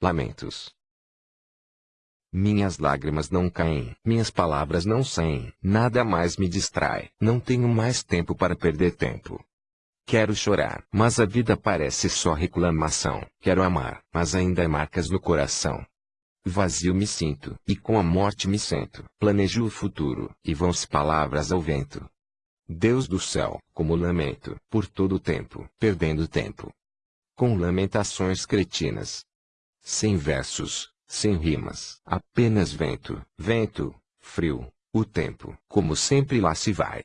Lamentos. Minhas lágrimas não caem, minhas palavras não saem, nada mais me distrai, não tenho mais tempo para perder tempo. Quero chorar, mas a vida parece só reclamação. Quero amar, mas ainda há marcas no coração. Vazio me sinto, e com a morte me sento. Planejo o futuro, e vão-se palavras ao vento. Deus do céu, como lamento, por todo o tempo, perdendo tempo. Com lamentações cretinas. Sem versos, sem rimas, apenas vento, vento, frio, o tempo, como sempre lá se vai.